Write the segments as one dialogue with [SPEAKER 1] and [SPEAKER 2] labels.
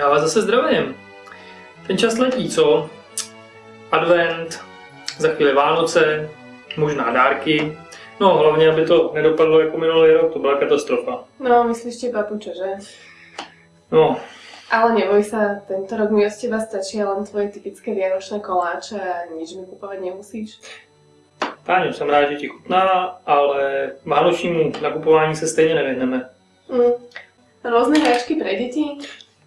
[SPEAKER 1] Já vás zase zdravím. Ten čas letí, co? Advent, za chvíli Vánoce, možná dárky. No hlavně, aby to nedopadlo jako minulý rok, to byla katastrofa.
[SPEAKER 2] No, myslíš teba pučo, že?
[SPEAKER 1] No,
[SPEAKER 2] Ale neboj sa, tento rok mi od teba stačí len tvoje typické vianočné koláče a nič mi kupovať nemusíš.
[SPEAKER 1] Táňo, jsem rád, že ti chutná, ale vánočnímu nakupování se stejně nevyhneme.
[SPEAKER 2] Mm. Rôzne hračky pre deti?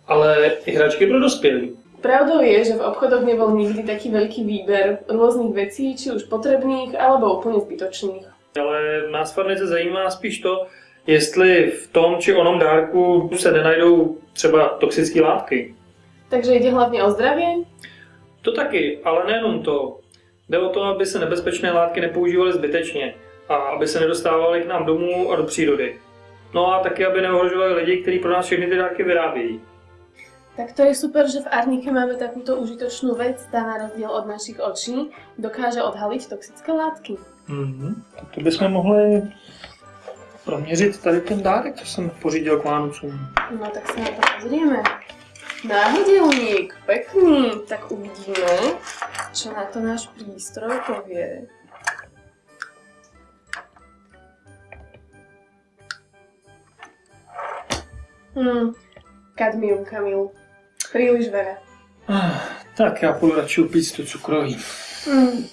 [SPEAKER 1] Ale i hračky pro dospělí.
[SPEAKER 2] Pravdou je, že v obchodoch nebol nikdy taký veľký výber rôznych vecí, či už potrebných, alebo úplne zbytočných.
[SPEAKER 1] Ale nás farnice zajímá spíš to, jestli v tom či onom dárku se nenajdou třeba toxické látky.
[SPEAKER 2] Takže ide hlavne o zdravie?
[SPEAKER 1] To taky, ale nejenom to. Jde o to, aby se nebezpečné látky nepoužívaly zbytečně a aby se nedostávaly k nám domů a do přírody. No a taky, aby neohrožovali lidi, kteří pro nás všechny ty dárky vyrábějí.
[SPEAKER 2] Tak to je super, že v Arnike máme takúto užitočnú vec, tá na rozdiel od našich očí dokáže odhaliť toxické látky.
[SPEAKER 1] Mm-hmm. Tak to bychom mohli proměřit tady ten dárek, co jsem pořídil k Vánocům.
[SPEAKER 2] No tak sa na to pozrieme. Náhodelník, pekný. Tak uvidíme, čo na to náš prístroj povie. Hmm, kadmium, Kamil. Príliš veľa.
[SPEAKER 1] Ah, tak já půjdu radši upít to cukroví.
[SPEAKER 2] Hmm.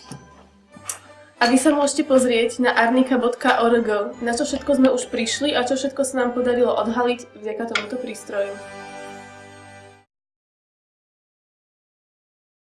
[SPEAKER 2] A vy sa môžete pozrieť na arnika.org, na čo všetko sme už prišli a čo všetko sa nám podarilo odhaliť vďaka tomuto prístroju.